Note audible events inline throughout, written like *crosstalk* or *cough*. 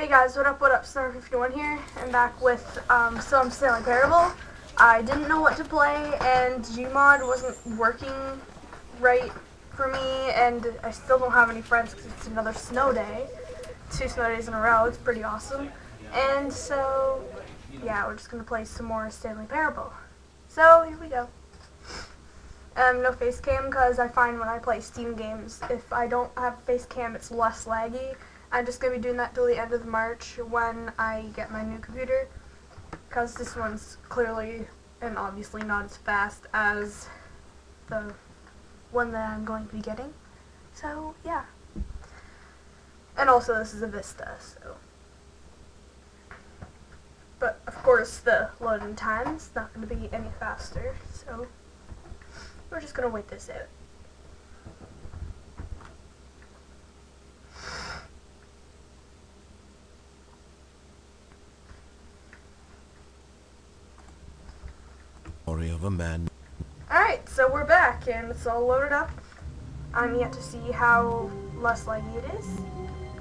Hey guys, what up, what up, Summer51 here. I'm back with um, some Stanley Parable. I didn't know what to play, and Gmod wasn't working right for me, and I still don't have any friends because it's another snow day. Two snow days in a row, it's pretty awesome. And so, yeah, we're just going to play some more Stanley Parable. So, here we go. Um, no face cam because I find when I play Steam games, if I don't have face cam, it's less laggy. I'm just going to be doing that till the end of March when I get my new computer. Because this one's clearly and obviously not as fast as the one that I'm going to be getting. So, yeah. And also, this is a Vista, so. But, of course, the loading time's not going to be any faster, so. We're just going to wait this out. Story of a man. Alright, so we're back and it's all loaded up. I'm yet to see how less laggy it is.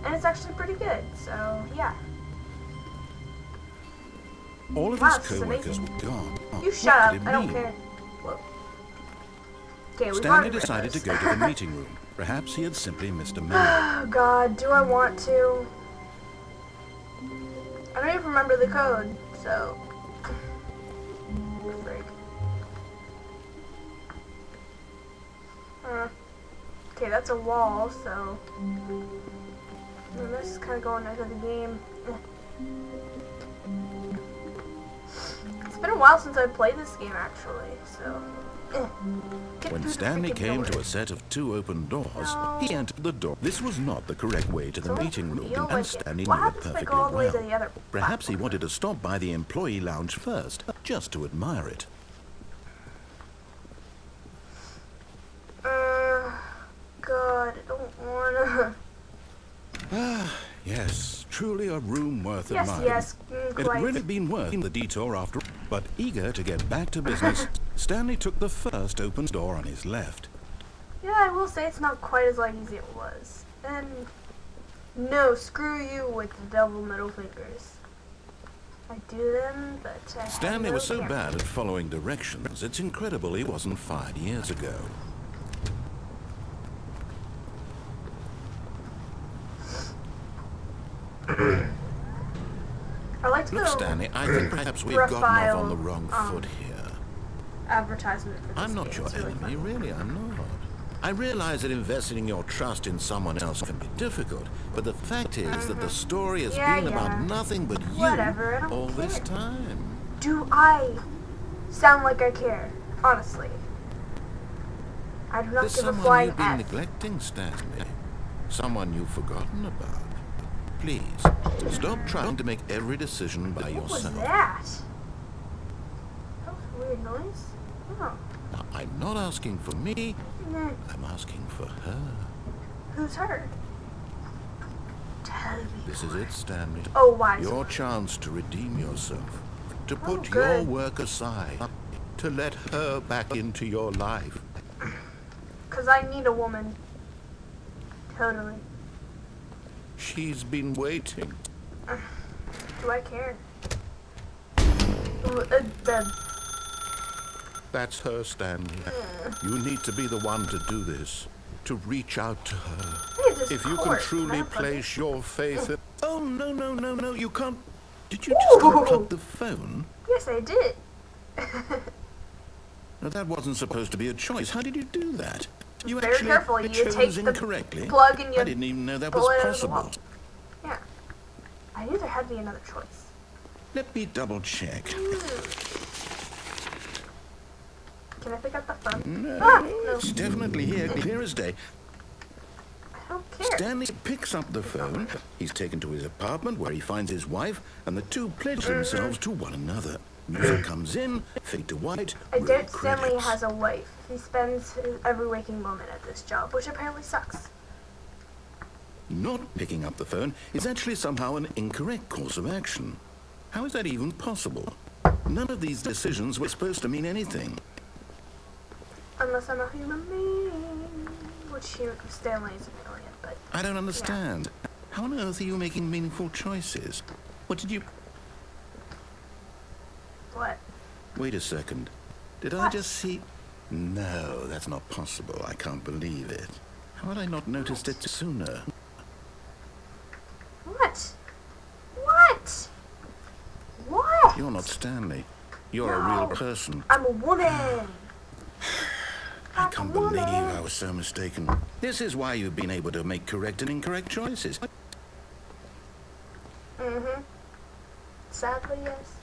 And it's actually pretty good, so yeah. All of Wow, his this is co-workers were gone. Oh, you What shut up, did I don't mean? care. Okay, we Stanley decided to go to the meeting room. Perhaps he had simply missed a *sighs* memo. Oh god, do I want to? I don't even remember the code, so. That's a wall, so. And this is kind of going into the game. It's been a while since I played this game, actually, so. When Stanley came door. to a set of two open doors, No. he entered the door. This was not the correct way to the So meeting room, and like. Stanley knew it happens if I perfectly go all the way to well. Perhaps he wanted to stop by the employee lounge first, just to admire it. Uh, God, I don't wanna. Ah, yes, room worth yes, admiring. yes, mm, It had really been worth the detour after but eager to get back to business, *laughs* Stanley took the first open door on his left. Yeah, I will say it's not quite as light as it was. And no, screw you with the double middle fingers. I do them, but I Stanley no was so camera. bad at following directions, it's incredible he wasn't fired years ago. I like to Look, Stanley, I think perhaps we've gotten off on the wrong um, foot here. advertisement I'm not your really enemy, fun. really, I'm not. I realize that investing your trust in someone else can be difficult, but the fact is that the story has Yeah, been yeah. about nothing but you Whatever, all this time. Do I sound like I care? Honestly. I do not There's give a someone flying you've been F. neglecting, Stanley. Someone you've forgotten about. Please, stop trying to make every decision by What was yourself. that? That was a weird noise. Oh. Now, I'm not asking for me, Nah, I'm asking for her. Who's her? Tell me. This is it, Stanley. Oh, wise. Your chance to redeem yourself. To oh, put Oh, your work aside. To let her back into your life. Because I need a woman. Totally. She's been waiting. Do I care? Ooh, uh, the, That's her, Stanley. You need to be the one to do this. To reach out to her. Look at this If you can truly Can I plug it? place your faith in... *laughs* Oh, no, no, no, no, you can't... Did you just unplug the phone? Yes, I did. *laughs* No, that wasn't supposed to be a choice. How did you do that? You Very actually careful. You take the incorrectly. plug and you I didn't even know that was it out of the wall. possible. Yeah. I knew there had to be another choice. Let me double check. Can I pick up the phone? No, Ah, no. it's definitely here, clear as day. I. Stanley picks up the phone. He's taken to his apartment where he finds his wife, and the two pledge themselves to one another. Music comes in, fade to white. I roll doubt Stanley credits. has a wife. He spends his every waking moment at this job, which apparently sucks. Not picking up the phone is actually somehow an incorrect course of action. How is that even possible? None of these decisions were supposed to mean anything. Unless I'm a human being. Which human, Stanley is an alien, but I don't understand. How on earth are you making meaningful choices? What did you... What? Wait a second. Did I just see... No, that's not possible. I can't believe it. How had I not noticed it sooner? What? What? What? You're not Stanley. You're a real person. I'm a woman. *sighs* I can't believe. I was so mistaken. This is why you've been able to make correct and incorrect choices. Mm-hmm. Sadly, yes.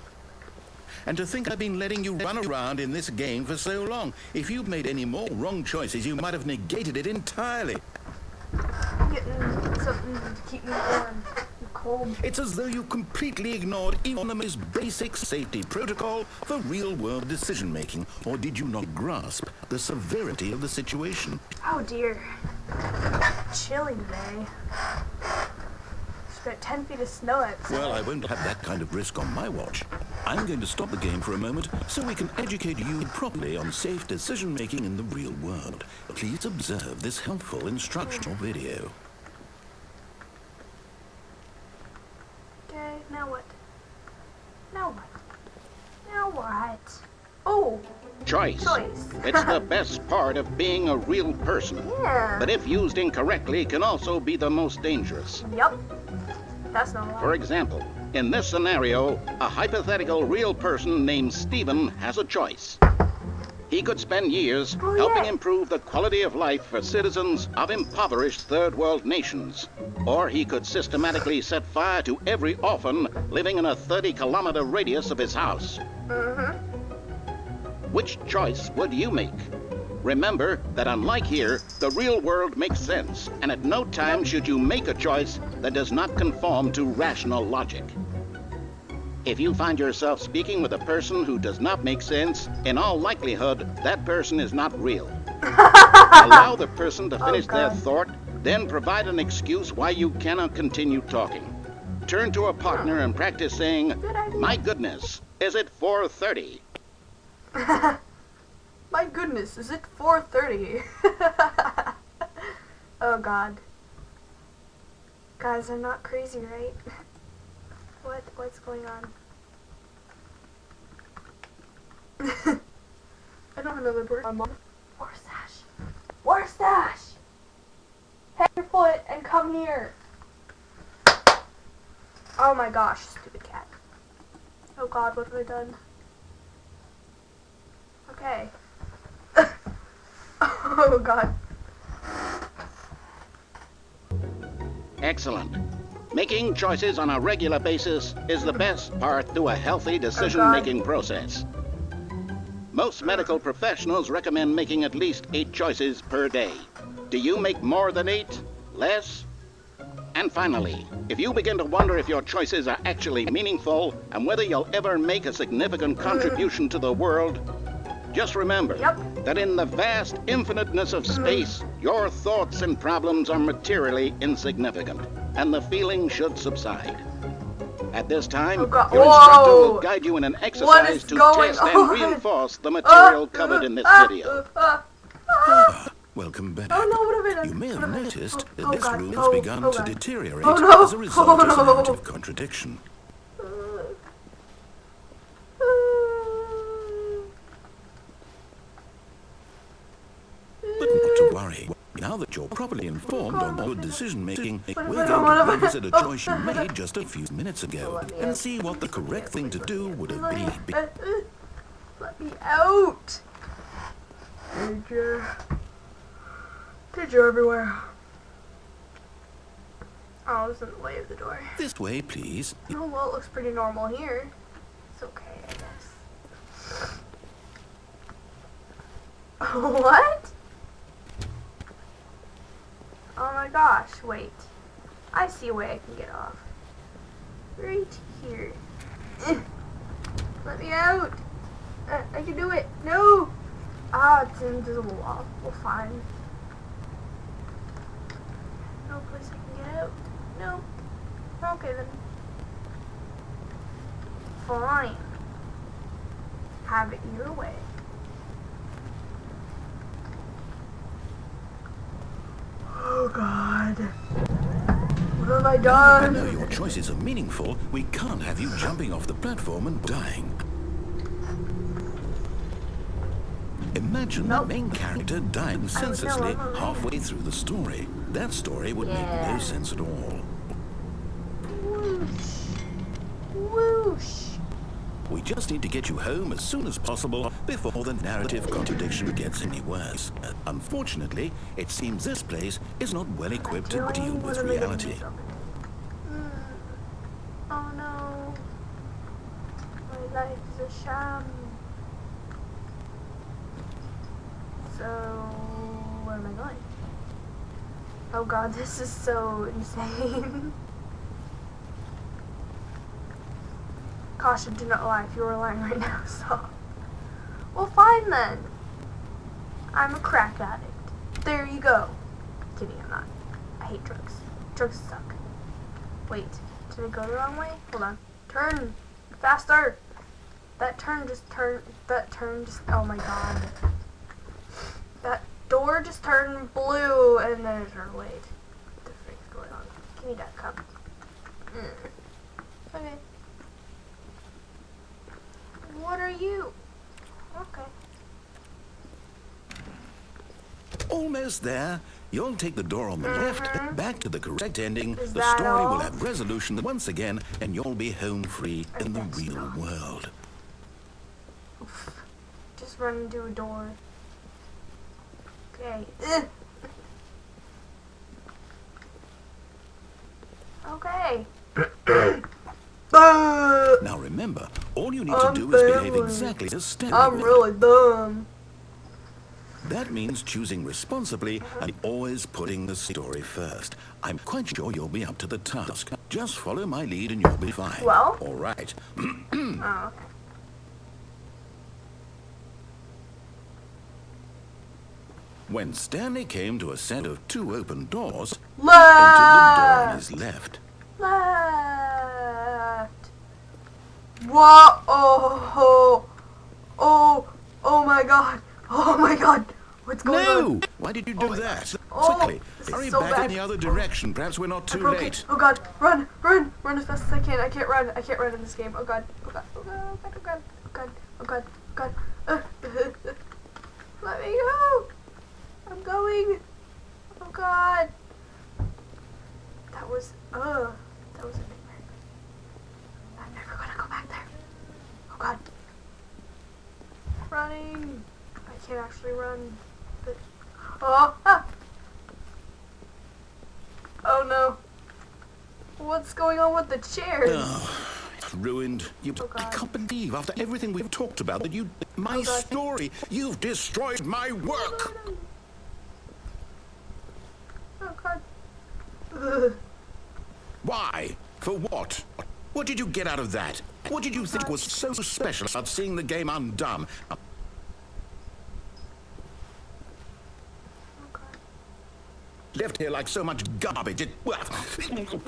And to think I've been letting you run around in this game for so long. If you'd made any more wrong choices, you might have negated it entirely. I'm getting something to keep me warm. Cold. It's as though you completely ignored even the most basic safety protocol for real-world decision-making. Or did you not grasp the severity of the situation? Oh dear. Chilly today. There's about 10 feet of snow outside. Well, I won't have that kind of risk on my watch. I'm going to stop the game for a moment so we can educate you properly on safe decision-making in the real world. Please observe this helpful instructional video. Okay, now what? Now what? Now what? Oh, Choice. Choice. *laughs* it's the best part of being a real person. yeah. But if used incorrectly, can also be the most dangerous. Yep. That's not. For example, in this scenario, a hypothetical real person named Stephen has a choice. He could spend years Oh, helping improve the quality of life for citizens of impoverished third world nations. Or he could systematically set fire to every orphan living in a 30 kilometer radius of his house. Mm-hmm. Which choice would you make? Remember that unlike here, the real world makes sense, and at no time should you make a choice that does not conform to rational logic. If you find yourself speaking with a person who does not make sense, in all likelihood, that person is not real. *laughs* Allow the person to Oh, finish their thought, then provide an excuse why you cannot continue talking. Turn to a partner and practice saying. My goodness, is it 4:30? *laughs* My goodness, is it 4.30? *laughs* oh god. Guys, I'm not crazy, right? What? What's going on? *laughs* I don't have another bird. Warstash! Warstash! Head your foot and come here! Oh my gosh, stupid cat. Oh god, what have I done? Okay. *laughs* oh god. Excellent. Making choices on a regular basis is the best part to a healthy oh, decision making process. Most medical professionals recommend making at least eight choices per day. Do you make more than eight? Less? And finally, if you begin to wonder if your choices are actually meaningful and whether you'll ever make a significant mm. contribution to the world, just remember Yep. that in the vast infiniteness of mm. space, your thoughts and problems are materially insignificant, and the feeling should subside. At this time, Oh, God. your instructor will guide you in an exercise to going test and reinforce the material Ah, covered in this ah, video. ah, ah. Welcome back. Oh no, what have I done? You may have What have I- noticed oh, that oh, this God. room oh, has begun oh, to deteriorate Oh, no. as a result Oh, of no. narrative contradiction. But not to worry. Now that you're properly informed on good decision making, we're going to revisit a choice you made just a few minutes ago and see what the correct thing to do would have been. Uh, uh, Let me out! Danger. Danger everywhere. Oh, I was in the way of the door. This way, please. Oh, well, it looks pretty normal here. It's okay, I guess. *laughs* what? Oh my gosh, wait. I see a way I can get off. Right here. Let me out. Uh, I can do it. No. Ah, it's an invisible wall. Well, fine. No place I can get out. No. Okay then. Fine. Have it your way. Oh God. What have I I done? know your choices are meaningful. We can't have you jumping off the platform and dying. Imagine Nope. the main character dying senselessly halfway through the story. That story would make no sense at all. Just need to get you home as soon as possible before the narrative contradiction gets any worse. Uh, Unfortunately, it seems this place is not well equipped to deal with reality. Mm. Oh no. My a sham. So, where am I going? Oh god, *laughs* this is so insane. Caution, do not lie. If you are lying right now, *laughs* stop. Well, fine then. I'm a crack addict. There you go. Kidding, I'm not. I hate drugs. Drugs suck. Wait, did I go the wrong way? Hold on. Turn! Faster! That turn just turned. That turn just. Oh my god. That door just turned blue and then it turned white. What the frick's going on? Give me that cup. Mm. Okay. What are you? Okay. Almost there. You'll take the door on the mm-hmm. left, back to the correct ending. Is the story all? will have resolution once again, and you'll be home free I in the real not. world. Just run into a door. Okay. *laughs* Okay. *clears throat* Now remember, all you need I'm to do is behave exactly as Stanley I'm really dumb. That means choosing responsibly and always putting the story first. I'm quite sure you'll be up to the task. Just follow my lead and you'll be fine. Well? All right. *clears throat* Oh. When Stanley came to a set of two open doors, entered the door on his left. Left. What? Oh, oh, oh my god. Oh my god. What's going on? No! Why did you do that? Oh, Quickly, hurry so back bad. in the other direction. Perhaps we're not too late. Oh god, run, run, run as fast as I can. I can't run. I can't run in this game. Oh god, oh god, oh god, oh god, oh god, oh god, oh god, oh god. Uh, Let me go. I'm going. Oh god. That was, uh, that was a nightmare. I'm never gonna go back there. Oh god. Running. I can't actually run. But, oh, ah. Oh no. What's going on with the chairs? Oh, it's ruined. You, Oh, I can't believe after everything we've talked about that you, my Oh, story, you've destroyed my work. Oh god. Ugh. Why? For what? What did you get out of that? What did you think was so special about seeing the game undone? Oh god. Left here like so much garbage. It, well,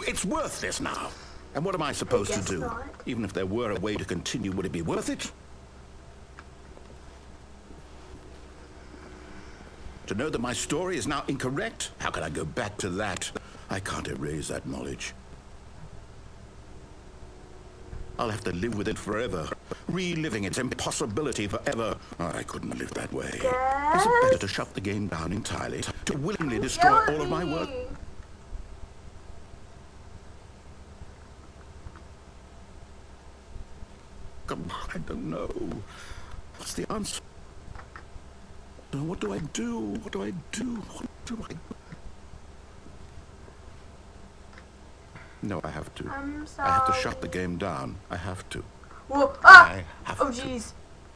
it's worthless now. And what am I supposed to do? not. Even if there were a way to continue, would it be worth it? To know that my story is now incorrect? How can I go back to that? I can't erase that knowledge. I'll have to live with it forever, reliving its impossibility forever. Oh, I couldn't live that way. Is it better to shut the game down entirely, to willingly destroy all of my work? Come on, I don't know. What's the answer? What do I do? What do I do? What do I do? No, I have to. I have to shut the game down. I have to. Whoa. Ah! Oh jeez.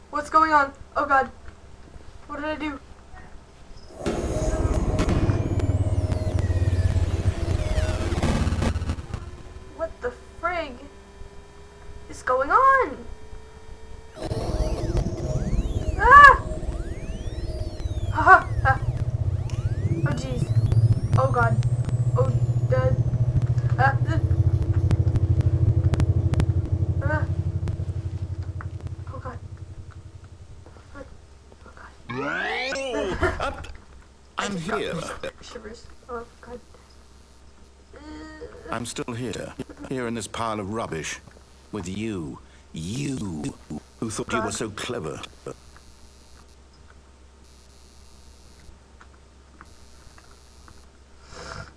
What's going on? Oh god. What did I do? Up. I'm here. Shivers. Oh god. I'm still here, here in this pile of rubbish, with you, you, who thought you were so clever.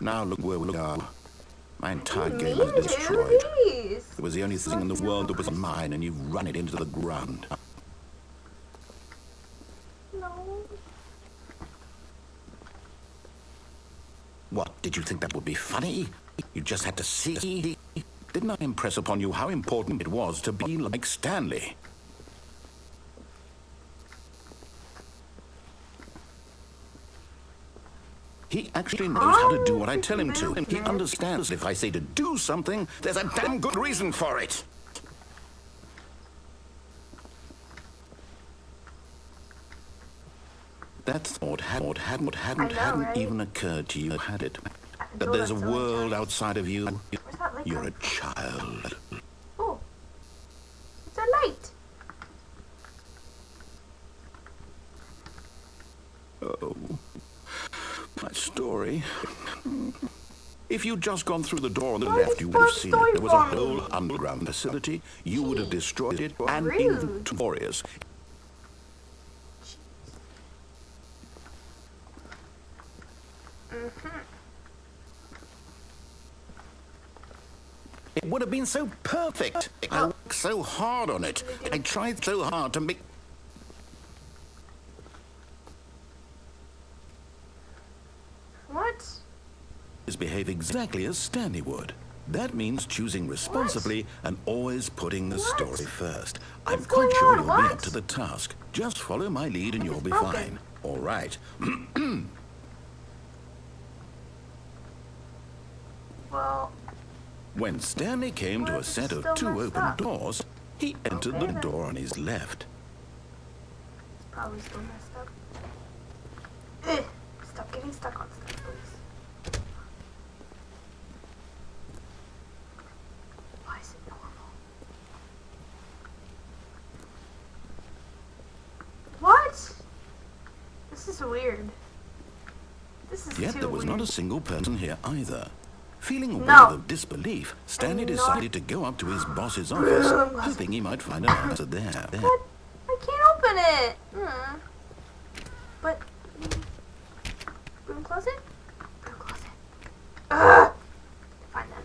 Now look where we are. My entire game is destroyed. It was the only thing in the world that was mine, and you've run it into the ground. No. What, did you think that would be funny? You just had to see? Didn't I impress upon you how important it was to be like Stanley? He actually knows how to do what I tell him to. And he understands if I say to do something, there's a damn good reason for it. That thought had, hadn't, hadn't, know, hadn't right? even occurred to you, had it? That there's a that so many world outside of you. You're a child. Oh. It's a light. Oh, my story. If you'd just gone through the door on the left, you would have seen it. There was a whole underground facility. You would have destroyed it, and Rude. even. Mm-hmm. It would have been so perfect. I worked so hard on it. I tried so hard to make. What? behave exactly as Stanley would. That means choosing responsibly and always putting the What? story first. I'm quite sure on? you'll be up to the task. Just follow my lead and you'll be broken. fine. All right. *clears throat* Well, When Stanley came to a set of two open up? doors, he entered Okay, the then. door on his left. it's probably still messed up. Ugh. Stop getting stuck on stuff, please. Why is it normal? What? This is weird. This is Yet there was weird. not a single person here either. Feeling a No. wave of disbelief, Stanley I'm not- decided to go up to his boss's office, hoping he might find an answer there. there. What? I can't open it. Hmm. But broom closet. Broom closet. Ugh. Find that.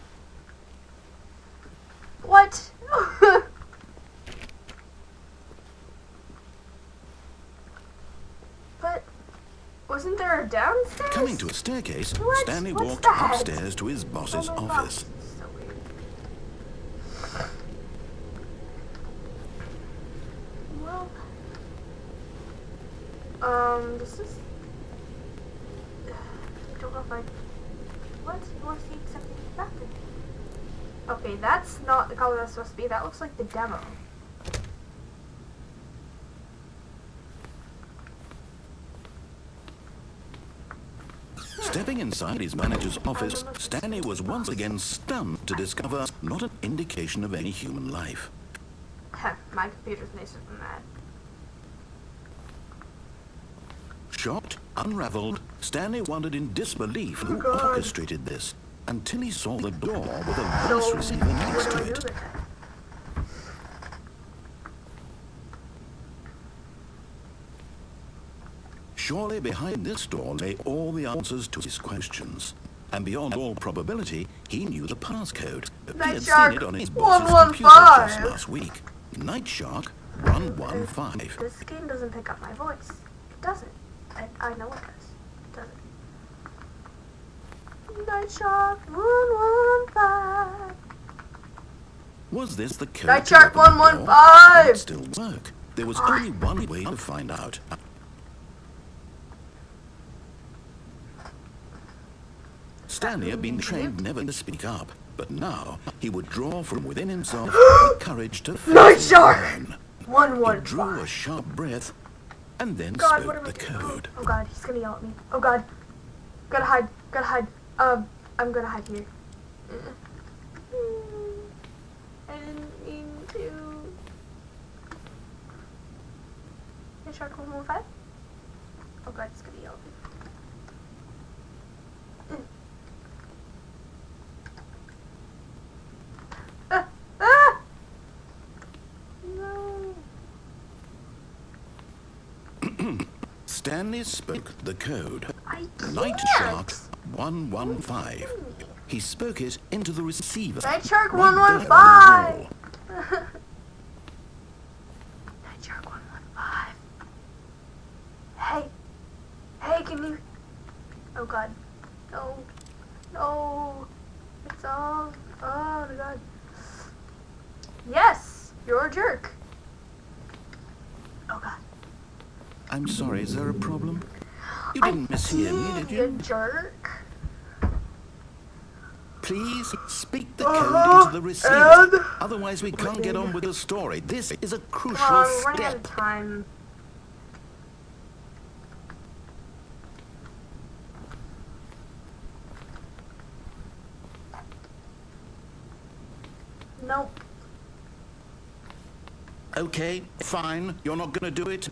What? but wasn't there a downstairs? Coming to a staircase, What? Stanley What's walked that? upstairs to his boss's Oh office. so. Well, um, this is. I don't know if I. What? You want to see accepting bathroom? Okay, that's not the color that's supposed to be. That looks like the demo. Stepping inside his manager's office, Stanley was once again stunned to discover not an indication of any human life. My computer's nicer than that. Shocked, unraveled, Stanley wondered in disbelief who Oh, God. orchestrated this until he saw the door with a voice receiver next to it. with it? Surely behind this door lay all the answers to his questions. And beyond all probability, he knew the passcode. He had Shark seen it on his boss's 115. computer just last week. Night Shark 115. This game doesn't pick up my voice. It doesn't. I, I know it does. It doesn't. Night Shark 115. Was this the code Night Shark open the door? 115. It still work? There was only ah. one way to find out. Stanley had been trained never to speak up, but now he would draw from within himself the courage to Night Shark! unknown. He drew 115. a sharp breath and then God, spoke the doing? code. Oh god, he's gonna yell at me. Oh god. Gotta hide. Gotta hide. Um, I'm gonna hide here. Mm. I didn't mean to. Night Shark 115? Oh god, he's gonna yell at me. Stanley spoke the code. I Night. Shark 115. He spoke it into the receiver. Night Shark right there on the 115. Night Shark 115. Hey. Hey, can you... Oh god. No. No. It's all... Oh my god. Yes! You're a jerk. Oh god. I'm sorry, is there a problem? You I didn't mishear me, did you you? jerk. Please speak the Uh-huh, code into the receiver. and- Otherwise, we can't get on with the story. This is a crucial Come on, we're out of step. time. Nope. Okay, fine. You're not going to do it.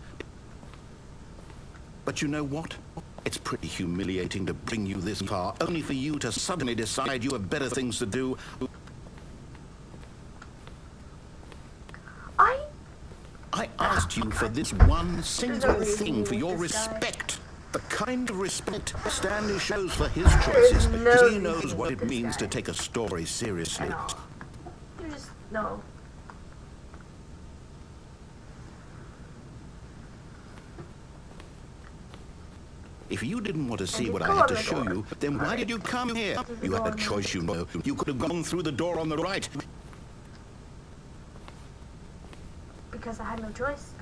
But you know what? It's pretty humiliating to bring you this far, only for you to suddenly decide you have better things to do. I I asked you for this one single thing for your guy. respect. The kind of respect Stanley shows for his choices. no because he knows what it means to take a story seriously. You just no. If you didn't want to see what I had to show you, then why did you come here? You had a choice, you know. You could have gone through the door on the right. Because I had no choice.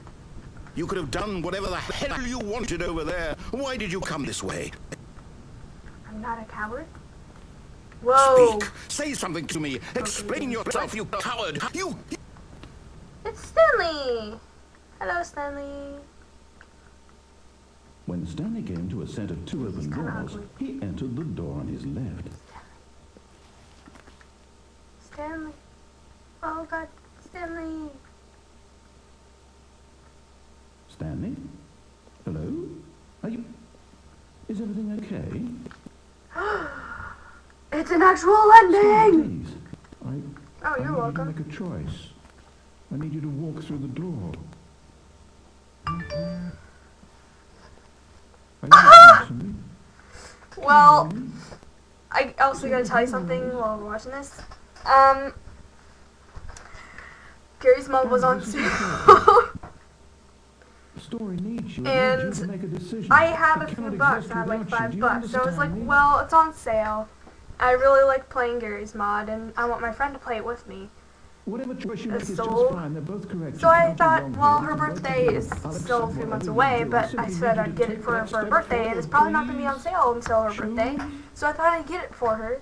You could have done whatever the hell you wanted over there. Why did you come this way? I'm not a coward. Whoa. Speak. Say something to me. Explain yourself, you coward. You. It's Stanley. Hello, Stanley. When Stanley came to a set of two open doors, he entered the door on his left. Stanley. Oh god, Stanley. Stanley? Hello? Are you... Is everything okay? *gasps* It's an actual ending. Please, I, Oh, you're need welcome. you to make a choice. I need you to walk through the door. Are you listening to me? *gasps* Well, I also gotta tell you something while we're watching this. Um, Garry's Mod was on sale. Story needs you. *laughs* And you to make a decision. I have a few bucks. I had like five bucks. So I was like, well, it's on sale. I really like playing Garry's Mod, and I want my friend to play it with me. Whatever choice you make is so- just fine. They're both correct. So I thought, well, her You can both birthday is still a few months away, but I said I'd get it for her for her birthday, and it's probably not gonna be on sale until her birthday. So I thought I'd get it for her.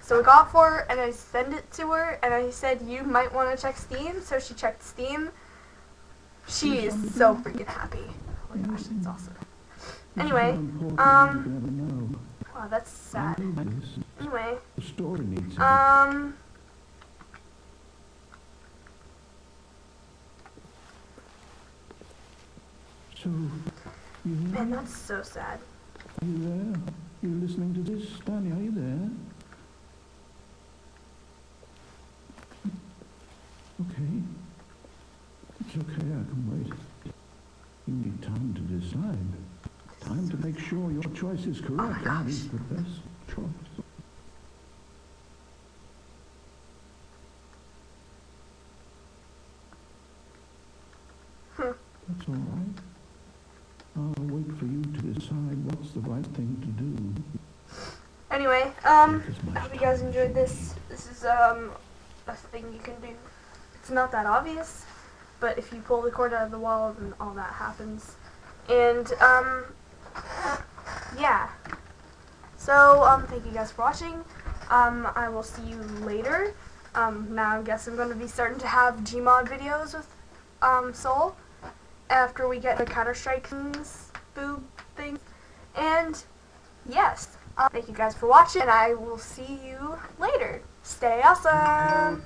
So I got for her, and I sent it to her, and I said you might want to check Steam. So she checked Steam. She is so freaking happy. Oh my gosh, that's awesome. Anyway, um, than you could ever know. Wow, that's sad. I need this. Anyway, The story needs it. um, So, you man, that's so sad. Are you there? You listening to this, Danny, Are you there? Okay. It's okay. I can wait. You need time to decide. Time to make sure your choice is correct. Oh and is the best choice. Hmm. That's all right. I'll wait for you to decide what's the right thing to do. Anyway, um, I hope you guys enjoyed this. This is um a thing you can do. It's not that obvious, but if you pull the cord out of the wall, then all that happens. And um, yeah. So um, thank you guys for watching. Um, I will see you later. Um, now I guess I'm going to be starting to have Gmod videos with um Soul after we get the Counter Strike things, boob thing, and yes. Uh, thank you guys for watching. and I will see you later. Stay awesome.